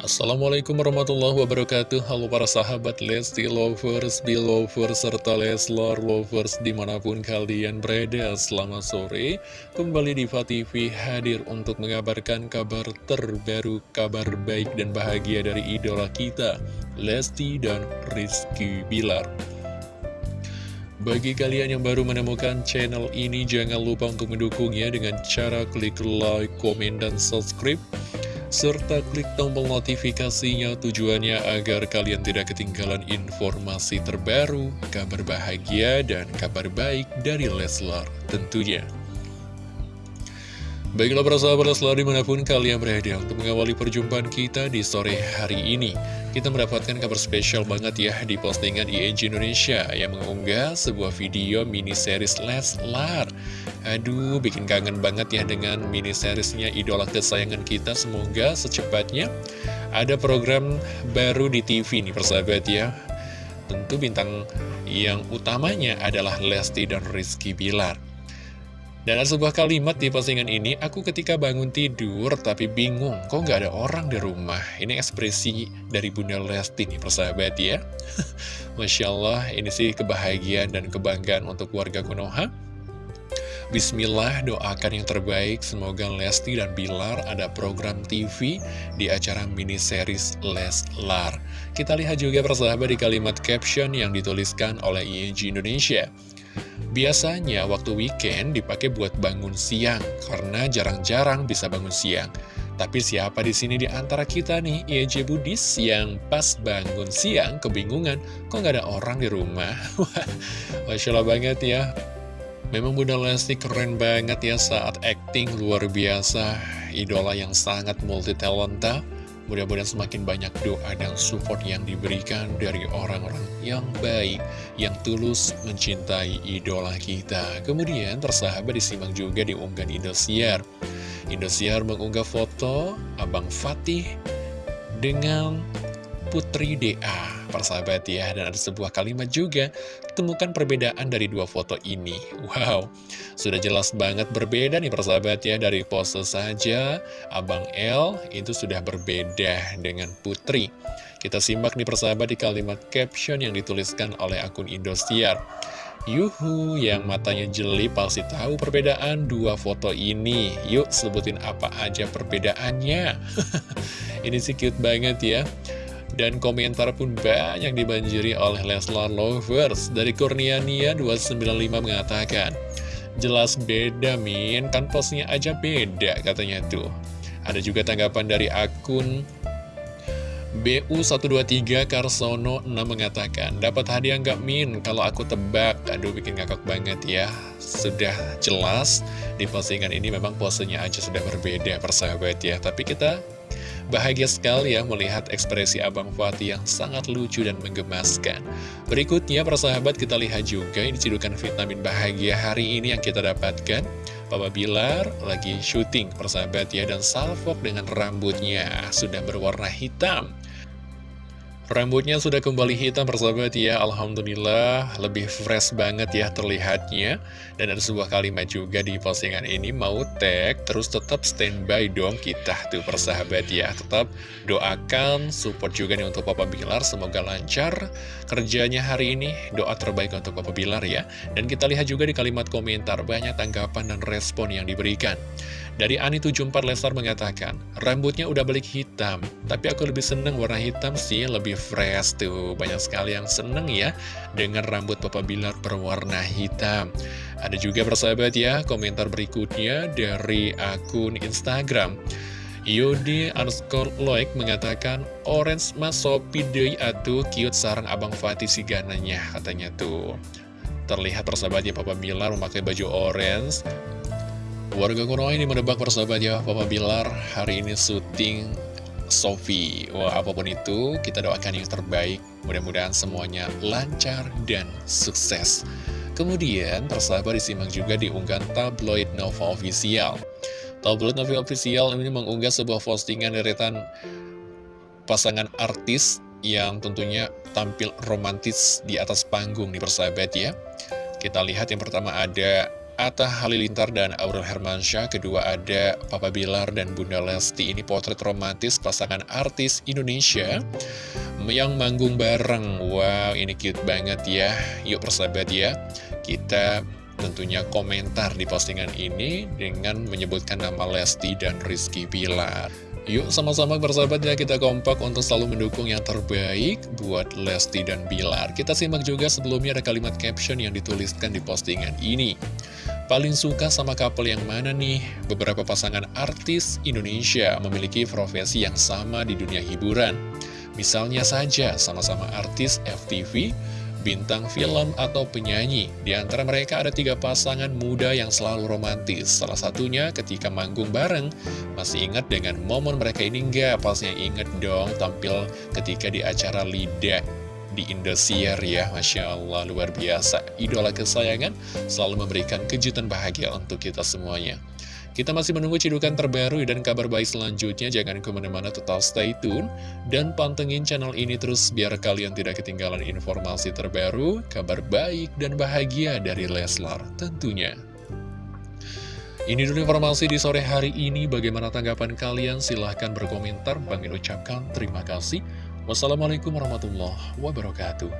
Assalamualaikum warahmatullahi wabarakatuh. Halo para sahabat Lesti Lovers, Belovers, serta Leslar Lovers di mana pun kalian berada Selamat sore. Kembali di TV hadir untuk mengabarkan kabar terbaru Kabar baik dan bahagia dari idola kita Lesti dan Rizky Bilar. Bagi kalian yang baru menemukan channel ini, jangan lupa untuk mendukungnya dengan cara klik like, komen, dan subscribe serta klik tombol notifikasinya tujuannya agar kalian tidak ketinggalan informasi terbaru, kabar bahagia, dan kabar baik dari Leslar tentunya. Baiklah para sahabat Leslar di mana pun kalian berada untuk mengawali perjumpaan kita di sore hari ini. Kita mendapatkan kabar spesial banget ya di postingan ING Indonesia yang mengunggah sebuah video mini series Leslar. Aduh, bikin kangen banget ya dengan mini seriesnya idola kesayangan kita. Semoga secepatnya ada program baru di TV nih persahabat ya. Tentu bintang yang utamanya adalah Lesti dan Rizky Bilar. Dan ada sebuah kalimat di postingan ini, aku ketika bangun tidur tapi bingung, kok nggak ada orang di rumah. Ini ekspresi dari Bunda Lesti nih persahabat ya. Masya Allah, ini sih kebahagiaan dan kebanggaan untuk warga Konoha. Bismillah doakan yang terbaik Semoga Lesti dan Bilar ada program TV di acara mini series Leslar Kita lihat juga persahabat di kalimat caption yang dituliskan oleh ING Indonesia Biasanya waktu weekend dipakai buat bangun siang Karena jarang-jarang bisa bangun siang. Tapi siapa di sini di antara kita nih, ING Budis yang pas bangun siang kebingungan, kok nggak ada orang di rumah? Masya Allah banget ya. Memang Bunda Lesti keren banget ya saat acting luar biasa. Idola yang sangat multi talenta Mudah-mudahan semakin banyak doa dan support yang diberikan dari orang-orang yang baik Yang tulus mencintai idola kita. Kemudian tersahabat disimak juga di unggahan Indosiar. Indosiar mengunggah foto Abang Fatih dengan Putri DA persahabat ya Dan ada sebuah kalimat juga Temukan perbedaan dari dua foto ini. Wow, sudah jelas banget berbeda nih persahabat ya Dari pose saja. Abang L itu sudah berbeda dengan Putri. Kita simak nih persahabat di kalimat caption yang dituliskan oleh akun Indosiar. Yuhu, yang matanya jeli pasti tahu perbedaan dua foto ini. Yuk sebutin apa aja perbedaannya. Ini sih cute banget ya dan komentar pun banyak dibanjiri oleh Leslar Lovers. Dari Kurniania 295 mengatakan, Jelas beda Min, kan posnya aja beda katanya tuh. Ada juga tanggapan dari akun BU123 Karsono 6 mengatakan, Dapat hadiah nggak Min? Kalau aku tebak, aduh bikin ngakak banget ya. Sudah jelas, di postingan ini memang posenya aja sudah berbeda persahabat ya. Tapi kita Bahagia sekali ya melihat ekspresi Abang Fatih yang sangat lucu dan menggemaskan. Berikutnya, persahabat kita lihat juga ini cidukan vitamin bahagia hari ini yang kita dapatkan. Papa Bilar lagi syuting persahabat ya dan salvok dengan rambutnya sudah berwarna hitam. Rambutnya sudah kembali hitam persahabat ya. Alhamdulillah lebih fresh banget ya terlihatnya. Dan ada sebuah kalimat juga di postingan ini Mau tag terus tetap standby dong kita tuh persahabat ya. Tetap doakan support juga nih untuk Papa Bilar Semoga lancar kerjanya hari ini. Doa terbaik untuk Papa Bilar ya. Dan kita lihat juga di kalimat komentar Banyak tanggapan dan respon yang diberikan dari Ani74 Lestar mengatakan, rambutnya udah balik hitam, tapi aku lebih seneng warna hitam sih, lebih fresh tuh. Banyak sekali yang seneng ya dengan rambut Papa Bilar berwarna hitam. Ada juga persahabat ya, komentar berikutnya dari akun Instagram. Yodi underscore Loik mengatakan Orange mas sopi dei atu cute sarang abang Fatih si gananya katanya tuh Terlihat persahabatnya Papa Bilar memakai baju orange Warga Konoha ini menebak persahabat ya Papa Bilar hari ini syuting Sofi. Wah apa pun itu kita doakan yang terbaik. Mudah-mudahan semuanya lancar dan sukses. Kemudian persahabat disimak juga di unggahan tabloid Nova Official. Tabloid Nova Official ini mengunggah sebuah postingan deretan pasangan artis yang tentunya tampil romantis di atas panggung nih persahabat ya. Kita lihat yang pertama ada Atta Halilintar dan Aurel Hermansyah Kedua ada Papa Bilar dan Bunda Lesti Ini potret romantis pasangan artis Indonesia Yang manggung bareng Wow ini cute banget ya Yuk persahabat ya Kita tentunya komentar di postingan ini Dengan menyebutkan nama Lesti dan Rizky Bilar Yuk sama-sama bersahabat ya kita kompak untuk selalu mendukung yang terbaik buat Lesti dan Bilar. Kita simak juga sebelumnya ada kalimat caption yang dituliskan di postingan ini. Paling suka sama couple yang mana nih? Beberapa pasangan artis Indonesia memiliki profesi yang sama di dunia hiburan. Misalnya saja sama-sama artis FTV, bintang film, atau penyanyi. Di antara mereka ada tiga pasangan muda yang selalu romantis. Salah satunya ketika manggung bareng. Masih ingat dengan momen mereka ini nggak? Pastinya inget dong tampil ketika di acara Lidah di Indosiar ya Masya Allah luar biasa Idola kesayangan selalu memberikan kejutan bahagia untuk kita semuanya kita masih menunggu cidukan terbaru dan kabar baik selanjutnya. Jangan ke mana-mana tetap stay tune. Dan pantengin channel ini terus biar kalian tidak ketinggalan informasi terbaru, kabar baik dan bahagia dari Leslar tentunya. Ini dulu informasi di sore hari ini. Bagaimana tanggapan kalian? Silahkan berkomentar. Bang ucapkan terima kasih. Wassalamualaikum warahmatullahi wabarakatuh.